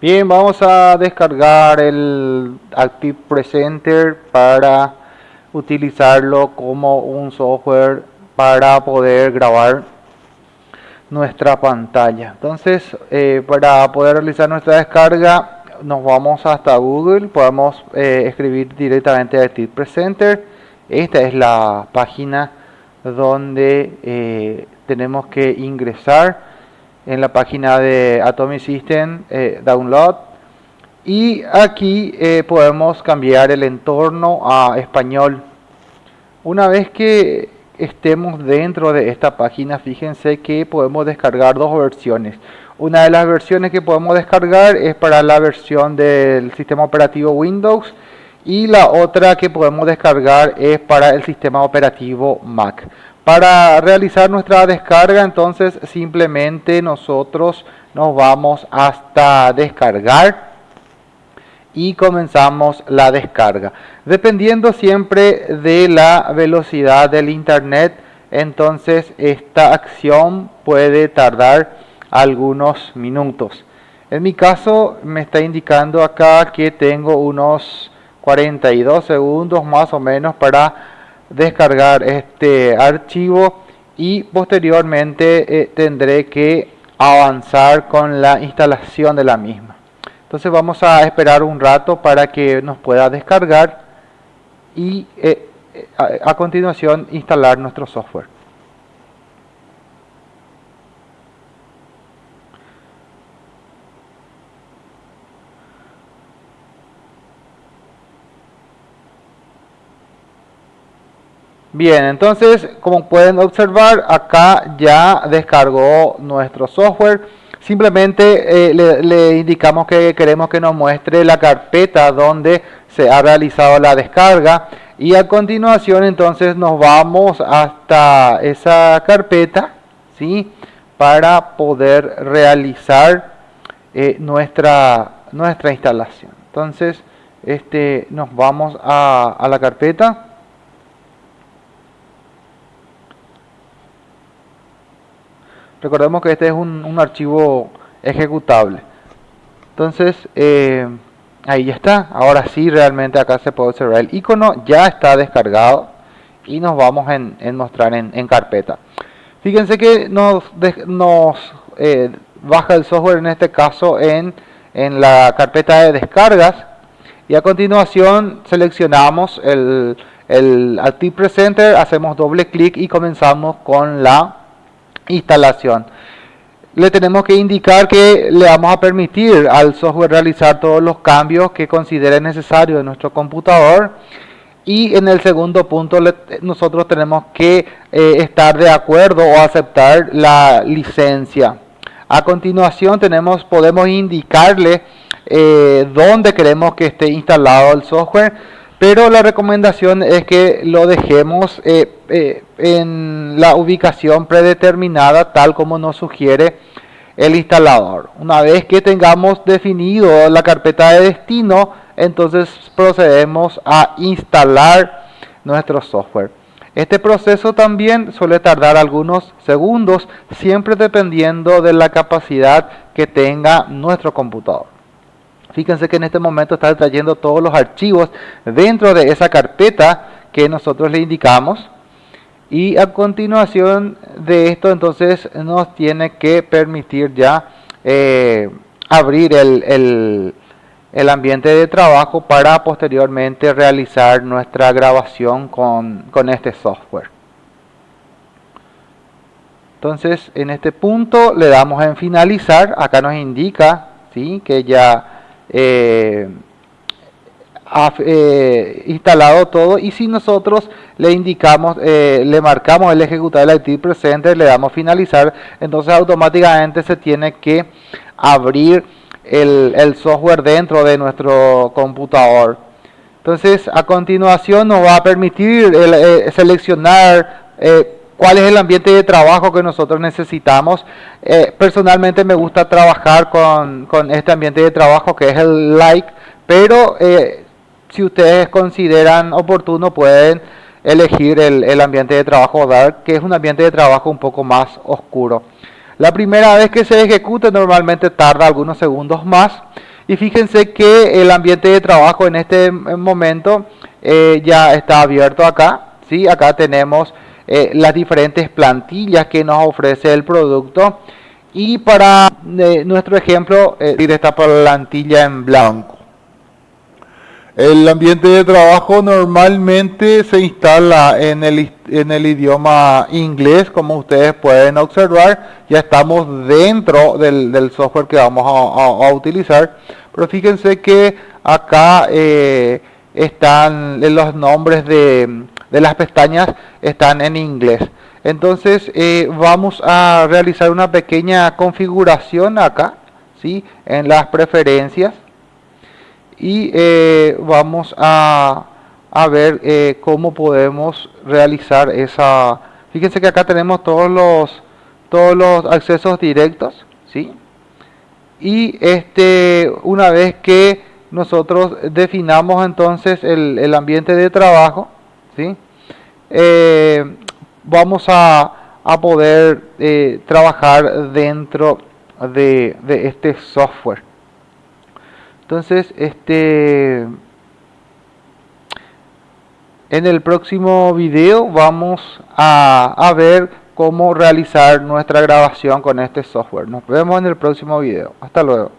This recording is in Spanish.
Bien, vamos a descargar el Active Presenter para utilizarlo como un software para poder grabar nuestra pantalla. Entonces, eh, para poder realizar nuestra descarga, nos vamos hasta Google, podemos eh, escribir directamente Active Presenter. Esta es la página donde eh, tenemos que ingresar en la página de Atomic System eh, Download. Y aquí eh, podemos cambiar el entorno a español. Una vez que estemos dentro de esta página fíjense que podemos descargar dos versiones. Una de las versiones que podemos descargar es para la versión del sistema operativo Windows y la otra que podemos descargar es para el sistema operativo Mac para realizar nuestra descarga, entonces simplemente nosotros nos vamos hasta descargar y comenzamos la descarga. Dependiendo siempre de la velocidad del internet, entonces esta acción puede tardar algunos minutos. En mi caso me está indicando acá que tengo unos 42 segundos más o menos para descargar este archivo y posteriormente eh, tendré que avanzar con la instalación de la misma. Entonces vamos a esperar un rato para que nos pueda descargar y eh, eh, a continuación instalar nuestro software Bien, entonces como pueden observar acá ya descargó nuestro software. Simplemente eh, le, indicamos que queremos que nos muestre la carpeta donde se ha realizado la descarga. Y a continuación entonces nos vamos hasta esa carpeta ¿sí? para poder realizar eh, nuestra, nuestra instalación. Entonces este, nos vamos a, a la carpeta. Recordemos que este es un, archivo ejecutable. Entonces eh, ahí ya está. Ahora sí realmente acá se puede observar el icono. Ya está descargado y nos vamos en, en mostrar en, carpeta. Fíjense que nos, nos eh, baja el software en este caso en, en la carpeta de descargas. Y a continuación seleccionamos el, el Active Presenter, hacemos doble clic y comenzamos con la instalación. Le tenemos que indicar que le vamos a permitir al software realizar todos los cambios que considere necesario en nuestro computador. Y en el segundo punto nosotros tenemos que eh, estar de acuerdo o aceptar la licencia. A continuación tenemos, podemos indicarle eh, dónde queremos que esté instalado el software pero la recomendación es que lo dejemos eh, eh, en la ubicación predeterminada tal como nos sugiere el instalador. Una vez que tengamos definido la carpeta de destino, entonces procedemos a instalar nuestro software. Este proceso también suele tardar algunos segundos, siempre dependiendo de la capacidad que tenga nuestro computador. Fíjense que en este momento está trayendo todos los archivos dentro de esa carpeta que nosotros le indicamos. Y a continuación de esto entonces nos tiene que permitir ya eh, abrir el, el, ambiente de trabajo para posteriormente realizar nuestra grabación con, con este software. Entonces en este punto le damos en finalizar, acá nos indica ¿sí? que ya eh, eh, instalado todo y si nosotros le indicamos, eh, le marcamos el ejecutar el IT presente, le damos finalizar, entonces automáticamente se tiene que abrir el, software dentro de nuestro computador. Entonces a continuación nos va a permitir seleccionar cuál es el ambiente de trabajo que nosotros necesitamos. Eh, personalmente me gusta trabajar con, este ambiente de trabajo que es el like, pero eh, si ustedes consideran oportuno pueden elegir el, ambiente de trabajo dark, que es un ambiente de trabajo un poco más oscuro. La primera vez que se ejecute normalmente tarda algunos segundos más Y fíjense que el ambiente de trabajo en este momento eh, ya está abierto acá. ¿sí? Acá tenemos eh, las diferentes plantillas que nos ofrece el producto. Y para eh, nuestro ejemplo, eh, esta plantilla en blanco. El ambiente de trabajo normalmente se instala en el, en el idioma inglés, como ustedes pueden observar. Ya estamos dentro del, software que vamos a, utilizar. Pero fíjense que acá eh, están los nombres de, de, las pestañas están en inglés. Entonces eh, vamos a realizar una pequeña configuración acá, ¿sí? en las preferencias y eh, vamos a, ver eh, cómo podemos realizar esa fíjense que acá tenemos todos los todos los accesos directos ¿sí? y este una vez que nosotros definamos entonces el, ambiente de trabajo Eh, vamos a, poder trabajar dentro de este software entonces, este en el próximo video vamos a, a ver cómo realizar nuestra grabación con este software. Nos vemos en el próximo video. Hasta luego.